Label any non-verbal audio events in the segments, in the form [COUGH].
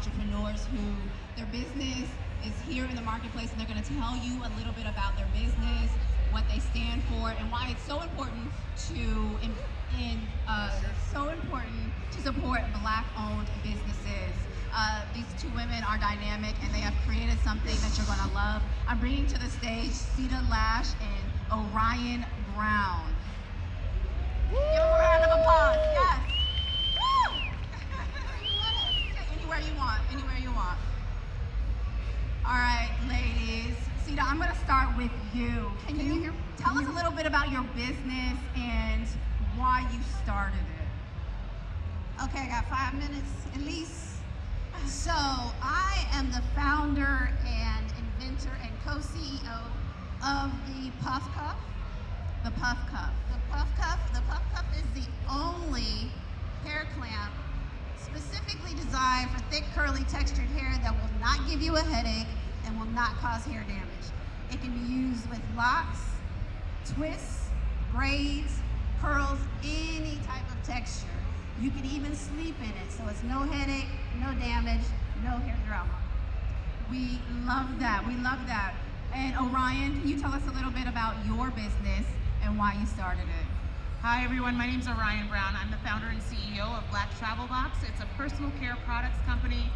entrepreneurs who their business is here in the marketplace and they're going to tell you a little bit about their business, what they stand for, and why it's so important to in, in uh, so important to support black-owned businesses. Uh, these two women are dynamic and they have created something that you're going to love. I'm bringing to the stage Cita Lash and Orion Brown. Give them a round of applause. Yes. With you. Can, Can you, you tell us a little bit about your business and why you started it? Okay, I got five minutes at least. So I am the founder and inventor and co-CEO of the Puff Cuff. The Puff Cuff. The Puff Cuff. The Puff Cuff is the only hair clamp specifically designed for thick, curly, textured hair that will not give you a headache and will not cause hair damage. It can be used with locks, twists, braids, curls, any type of texture. You can even sleep in it, so it's no headache, no damage, no hair drama. We love that. We love that. And Orion, can you tell us a little bit about your business and why you started it? Hi everyone, my name is Orion Brown. I'm the founder and CEO of Black Travel Box. It's a personal care products company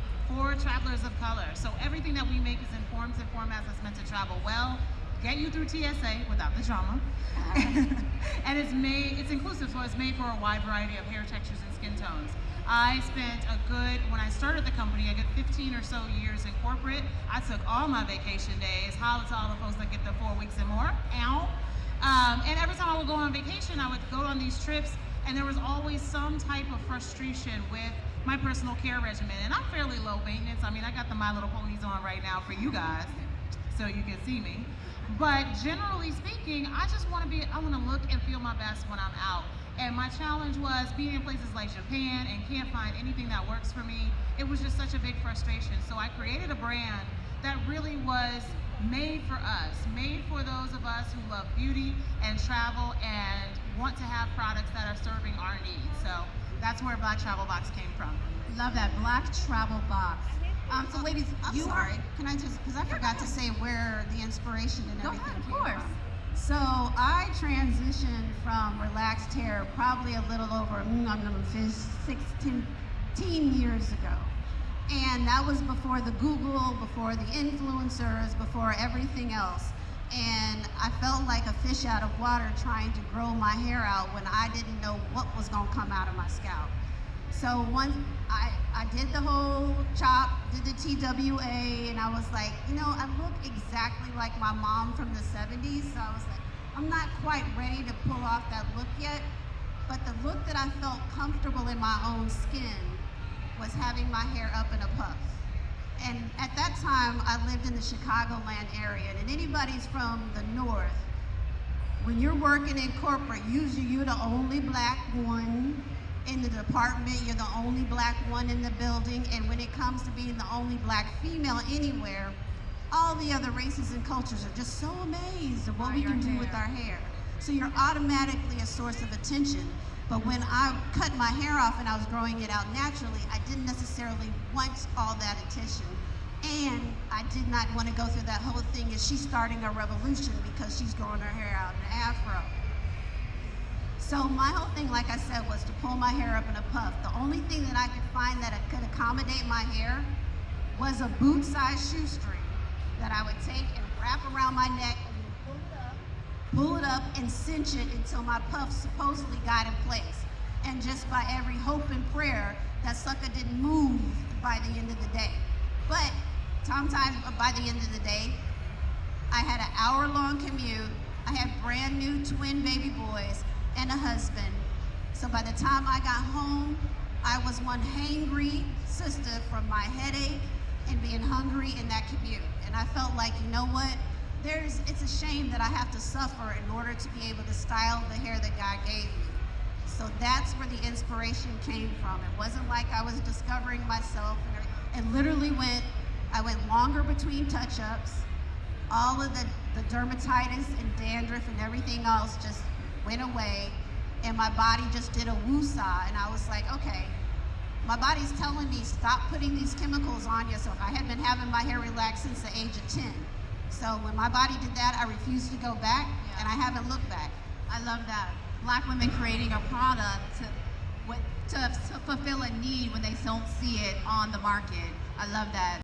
travelers of color. So everything that we make is in forms and formats that's meant to travel well, get you through TSA without the drama. [LAUGHS] and it's made, it's inclusive, so it's made for a wide variety of hair textures and skin tones. I spent a good, when I started the company, I got 15 or so years in corporate. I took all my vacation days, holla to all the folks that get the four weeks and more, ow. Um, and every time I would go on vacation, I would go on these trips, and there was always some type of frustration with my personal care regimen. And I'm fairly low maintenance. I mean, I got the My Little Ponies on right now for you guys, so you can see me. But generally speaking, I just want to be, I want to look and feel my best when I'm out. And my challenge was being in places like Japan and can't find anything that works for me. It was just such a big frustration. So I created a brand that really was made for us, made for those of us who love beauty and travel and want to have products that are serving our needs. So that's where Black Travel Box came from. Love that, Black Travel Box. Um, so ladies, I'm you sorry. are... Can I just, because I forgot to say where the inspiration and everything ahead, of came course. from. So I transitioned from relaxed hair probably a little over mm, 16 years ago. And that was before the Google, before the influencers, before everything else. And I felt like a fish out of water trying to grow my hair out when I didn't know what was gonna come out of my scalp. So once I, I did the whole chop, did the TWA, and I was like, you know, I look exactly like my mom from the 70s, so I was like, I'm not quite ready to pull off that look yet, but the look that I felt comfortable in my own skin was having my hair up in a puff. And at that time, I lived in the Chicagoland area, and anybody's from the north, when you're working in corporate, usually you're the only black one in the department, you're the only black one in the building, and when it comes to being the only black female anywhere, all the other races and cultures are just so amazed at what By we can do with our hair. So you're automatically a source of attention. But when I cut my hair off and I was growing it out naturally, I didn't necessarily want all that attention. And I did not want to go through that whole thing is she's starting a revolution because she's growing her hair out in an afro. So my whole thing, like I said, was to pull my hair up in a puff. The only thing that I could find that could accommodate my hair was a boot-sized shoestring that I would take and wrap around my neck and then pull it up, pull it up and cinch it until my puff supposedly got in place. And just by every hope and prayer, that sucker didn't move by the end of the day. But sometimes uh, by the end of the day, I had an hour-long commute. I had brand new twin baby boys and a husband. So by the time I got home, I was one hangry sister from my headache and being hungry in that commute. And I felt like, you know what? There's, it's a shame that I have to suffer in order to be able to style the hair that God gave me. So that's where the inspiration came from. It wasn't like I was discovering myself. And it literally went, I went longer between touch-ups. All of the, the dermatitis and dandruff and everything else just went away. And my body just did a woosah. And I was like, okay, my body's telling me stop putting these chemicals on you. So I had been having my hair relaxed since the age of 10. So when my body did that, I refused to go back, Yeah. and I haven't looked back. I love that. Black women creating a product to, to, to fulfill a need when they don't see it on the market. I love that.